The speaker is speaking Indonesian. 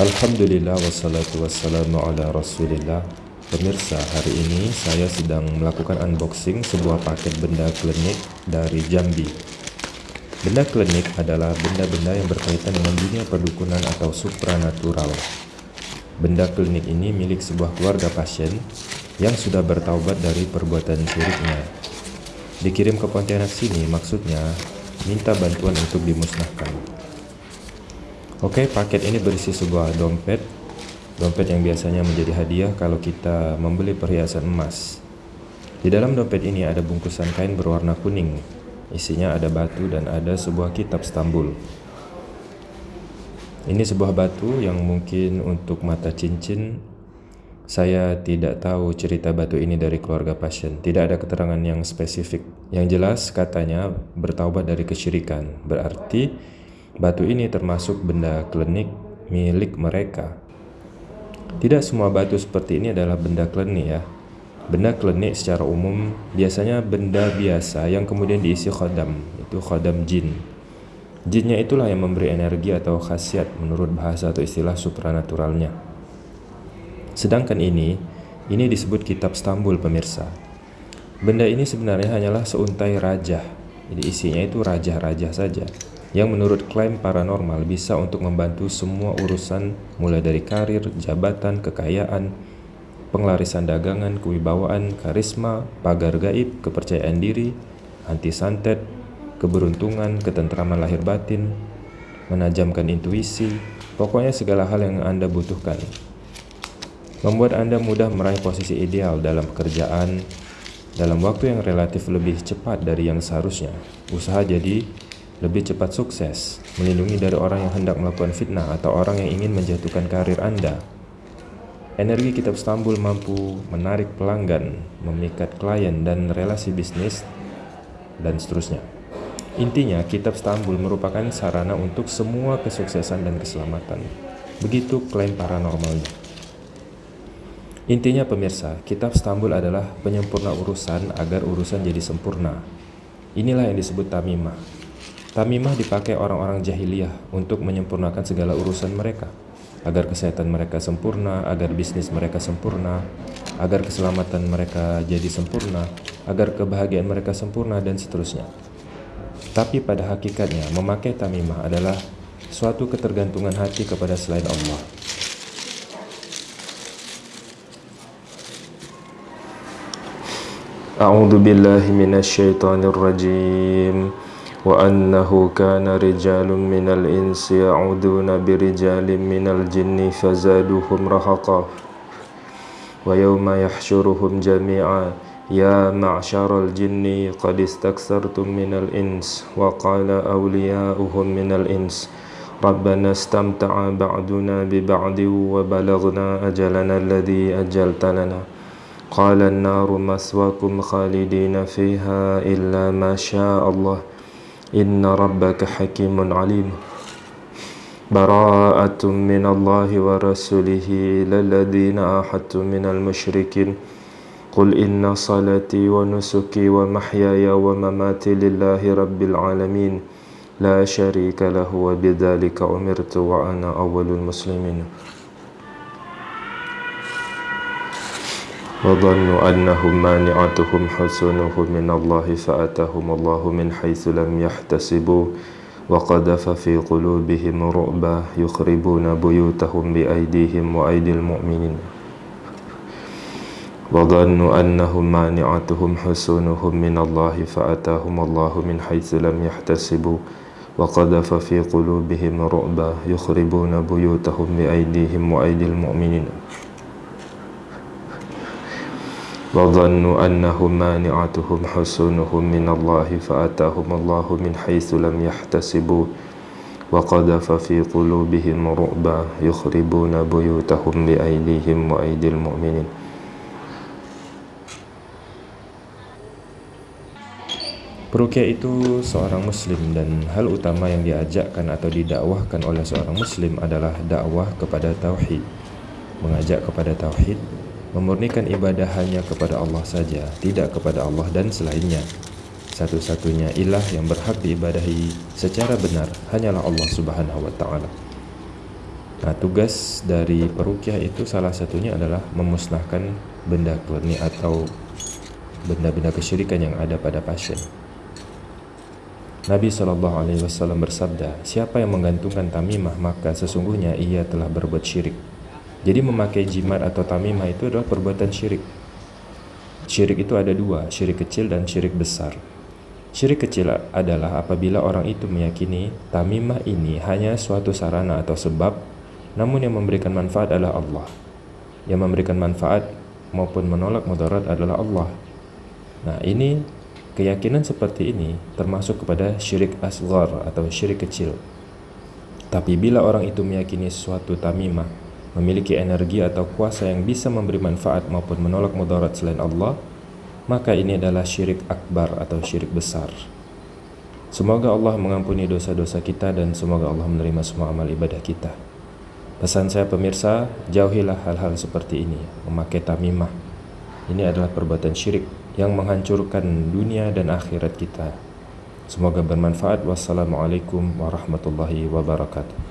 Alhamdulillah wassalatu wassalamu ala rasulillah Pemirsa, hari ini saya sedang melakukan unboxing sebuah paket benda klinik dari Jambi. Benda klinik adalah benda-benda yang berkaitan dengan dunia perdukunan atau supranatural. Benda klinik ini milik sebuah keluarga pasien yang sudah bertaubat dari perbuatan syiriknya. Dikirim ke Pontianak sini maksudnya minta bantuan untuk dimusnahkan. Oke, paket ini berisi sebuah dompet Dompet yang biasanya menjadi hadiah kalau kita membeli perhiasan emas. Di dalam dompet ini ada bungkusan kain berwarna kuning. Isinya ada batu dan ada sebuah kitab Stambul. Ini sebuah batu yang mungkin untuk mata cincin. Saya tidak tahu cerita batu ini dari keluarga pasien. Tidak ada keterangan yang spesifik. Yang jelas katanya bertaubat dari kesyirikan. Berarti batu ini termasuk benda klinik milik mereka. Tidak semua batu seperti ini adalah benda klenik ya. Benda klenik secara umum biasanya benda biasa yang kemudian diisi khodam, itu khodam jin. Jinnya itulah yang memberi energi atau khasiat menurut bahasa atau istilah supranaturalnya. Sedangkan ini, ini disebut kitab Stambul pemirsa. Benda ini sebenarnya hanyalah seuntai raja. Jadi isinya itu raja-raja saja yang menurut klaim paranormal bisa untuk membantu semua urusan mulai dari karir, jabatan, kekayaan, penglarisan dagangan, kewibawaan, karisma, pagar gaib, kepercayaan diri, anti santet, keberuntungan, ketentraman lahir batin, menajamkan intuisi, pokoknya segala hal yang Anda butuhkan. Membuat Anda mudah meraih posisi ideal dalam pekerjaan dalam waktu yang relatif lebih cepat dari yang seharusnya. Usaha jadi lebih cepat sukses, melindungi dari orang yang hendak melakukan fitnah atau orang yang ingin menjatuhkan karir Anda. Energi kitab Stambul mampu menarik pelanggan, memikat klien dan relasi bisnis, dan seterusnya. Intinya, kitab Stambul merupakan sarana untuk semua kesuksesan dan keselamatan. Begitu klaim paranormalnya. Intinya pemirsa, kitab Stambul adalah penyempurna urusan agar urusan jadi sempurna. Inilah yang disebut tamimah, Tamimah dipakai orang-orang jahiliyah untuk menyempurnakan segala urusan mereka, agar kesehatan mereka sempurna, agar bisnis mereka sempurna, agar keselamatan mereka jadi sempurna, agar kebahagiaan mereka sempurna, dan seterusnya. Tapi pada hakikatnya, memakai tamimah adalah suatu ketergantungan hati kepada selain Allah. A'udzu billahi minasyaitonir rajim. وأنه كان رجال من الإنس يعودون برجال من الجن فزادوهم رهقا. ويوم يحشرهم جميعا يا معشر الجن قد استكثرتم من الإنس وقال أولياؤهم من الإنس ربنا استمتع بعدنا ببعد وبلغنا أجلنا الذي أجلت لنا. قال النار مثواكم خالدين فيها إلا ما شاء الله. إن ربك حكيم عليم. براءة من الله ورسوله إلى الذين أحدتم من المشركين. قل إن صلاتي ونسكي ومحياي ومماتي لله رب العالمين. لا شريك له وبذلك أمرت وأنا أول المسلمين. وظنوا أنهم مانعتهم حسنهم من الله فأتاهم الله من حيث لم يحتسبوا وقذف في قلوبهم رعبا يخربون بيوتهم بأيديهم وأيدي المؤمنين. وظنوا أنهم مانعتهم حسنهم من الله فأتاهم الله من حيث لم يحتسبوا وقذف في قلوبهم رعبا يخربون بيوتهم بأيديهم وأيدي المؤمنين. وظنوا أنهم مانعتهم حصونهم من الله فأتاهم الله من حيث لم يحتسبوا وقذف في قلوبهم رعبا يخربون بيوتهم بأيديهم وأيدي المؤمنين Perukia itu seorang muslim dan hal utama yang diajakkan atau didakwahkan oleh seorang muslim adalah dakwah kepada tauhid. Mengajak kepada tauhid memurnikan ibadah hanya kepada Allah saja, tidak kepada Allah dan selainnya. Satu-satunya ilah yang berhak diibadahi secara benar hanyalah Allah Subhanahu wa taala. Nah, tugas dari perukyah itu salah satunya adalah memusnahkan benda klinik atau benda-benda kesyirikan yang ada pada pasien. Nabi Shallallahu Alaihi Wasallam bersabda, siapa yang menggantungkan tamimah maka sesungguhnya ia telah berbuat syirik. Jadi memakai jimat atau tamimah itu adalah perbuatan syirik. Syirik itu ada dua, syirik kecil dan syirik besar. Syirik kecil adalah apabila orang itu meyakini tamimah ini hanya suatu sarana atau sebab namun yang memberikan manfaat adalah Allah. Yang memberikan manfaat maupun menolak mudarat adalah Allah. Nah, ini keyakinan seperti ini termasuk kepada syirik asghar atau syirik kecil. Tapi bila orang itu meyakini suatu tamimah memiliki energi atau kuasa yang bisa memberi manfaat maupun menolak mudarat selain Allah, maka ini adalah syirik akbar atau syirik besar. Semoga Allah mengampuni dosa-dosa kita dan semoga Allah menerima semua amal ibadah kita. Pesan saya pemirsa, jauhilah hal-hal seperti ini, memakai tamimah. Ini adalah perbuatan syirik yang menghancurkan dunia dan akhirat kita. Semoga bermanfaat. Wassalamualaikum warahmatullahi wabarakatuh.